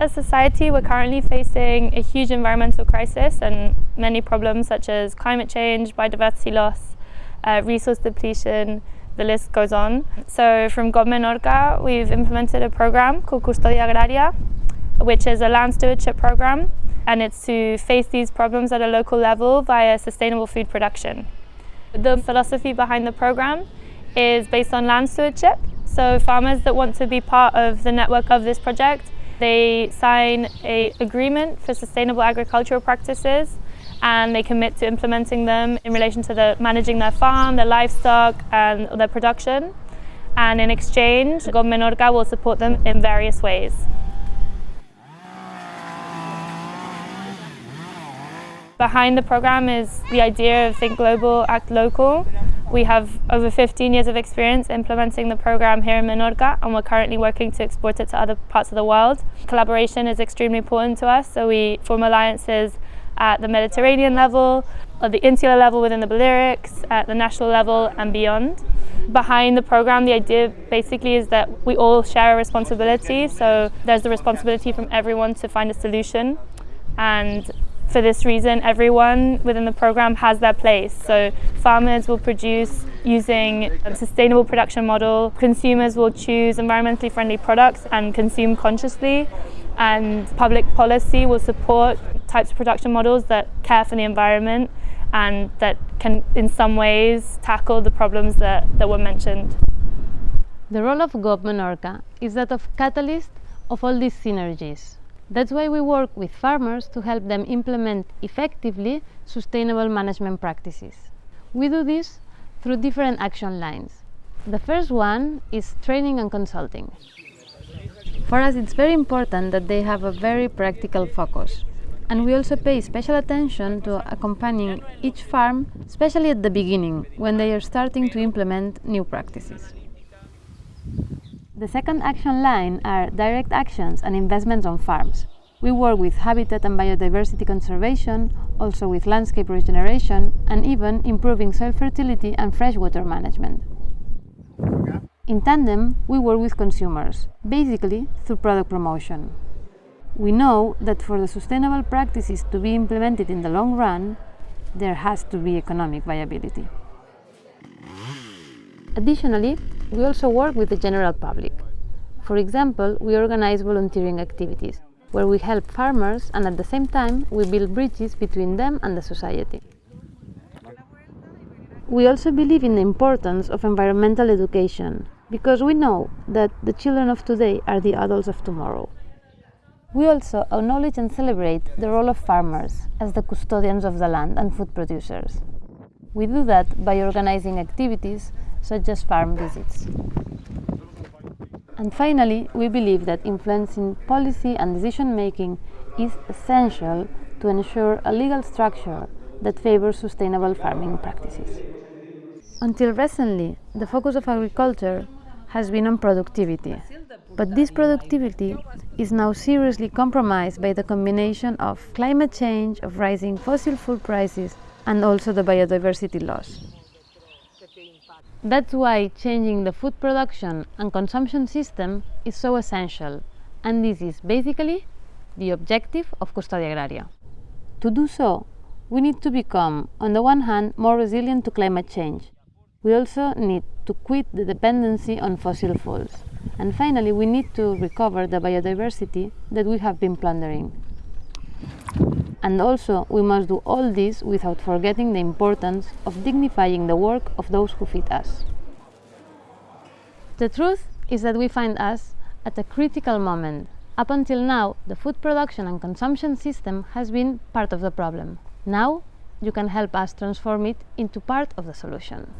As a society, we're currently facing a huge environmental crisis and many problems such as climate change, biodiversity loss, uh, resource depletion, the list goes on. So from GOB Menorca, we've implemented a program called Custodia Agraria, which is a land stewardship program, and it's to face these problems at a local level via sustainable food production. The philosophy behind the program is based on land stewardship. So farmers that want to be part of the network of this project, they sign a agreement for sustainable agricultural practices and they commit to implementing them in relation to the, managing their farm, their livestock and their production. And in exchange, GOB Menorca will support them in various ways. Behind the program is the idea of Think Global, Act Local. We have over 15 years of experience implementing the program here in Menorca and we're currently working to export it to other parts of the world. Collaboration is extremely important to us, so we form alliances at the Mediterranean level, at the insular level within the Balearics, at the national level and beyond. Behind the program, the idea basically is that we all share a responsibility, so there's the responsibility from everyone to find a solution and for this reason, everyone within the program has their place. So farmers will produce using a sustainable production model, consumers will choose environmentally friendly products and consume consciously, and public policy will support types of production models that care for the environment and that can in some ways tackle the problems that, that were mentioned. The role of GOB Menorca is that of catalyst of all these synergies. That's why we work with farmers to help them implement effectively sustainable management practices. We do this through different action lines. The first one is training and consulting. For us it's very important that they have a very practical focus and we also pay special attention to accompanying each farm, especially at the beginning when they are starting to implement new practices. The second action line are direct actions and investments on farms. We work with habitat and biodiversity conservation, also with landscape regeneration, and even improving soil fertility and freshwater management. In tandem, we work with consumers, basically through product promotion. We know that for the sustainable practices to be implemented in the long run, there has to be economic viability. Additionally, we also work with the general public. For example, we organize volunteering activities, where we help farmers and at the same time we build bridges between them and the society. We also believe in the importance of environmental education, because we know that the children of today are the adults of tomorrow. We also acknowledge and celebrate the role of farmers as the custodians of the land and food producers. We do that by organizing activities such as farm visits. And finally, we believe that influencing policy and decision making is essential to ensure a legal structure that favors sustainable farming practices. Until recently, the focus of agriculture has been on productivity, but this productivity is now seriously compromised by the combination of climate change, of rising fossil fuel prices, and also the biodiversity loss. That's why changing the food production and consumption system is so essential, and this is basically the objective of Custodia Agraria. To do so, we need to become, on the one hand, more resilient to climate change. We also need to quit the dependency on fossil fuels. And finally, we need to recover the biodiversity that we have been plundering. And also, we must do all this without forgetting the importance of dignifying the work of those who feed us. The truth is that we find us at a critical moment. Up until now, the food production and consumption system has been part of the problem. Now, you can help us transform it into part of the solution.